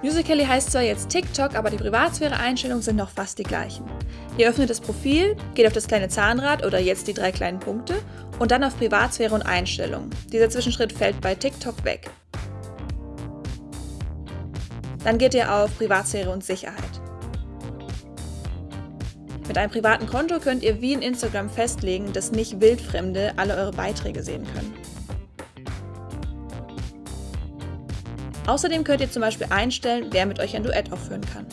Musical.ly heißt zwar jetzt TikTok, aber die Privatsphäre-Einstellungen sind noch fast die gleichen. Ihr öffnet das Profil, geht auf das kleine Zahnrad oder jetzt die drei kleinen Punkte und dann auf Privatsphäre und Einstellungen. Dieser Zwischenschritt fällt bei TikTok weg. Dann geht ihr auf Privatsphäre und Sicherheit. Mit einem privaten Konto könnt ihr wie in Instagram festlegen, dass nicht Wildfremde alle eure Beiträge sehen können. Außerdem könnt ihr zum Beispiel einstellen, wer mit euch ein Duett aufführen kann.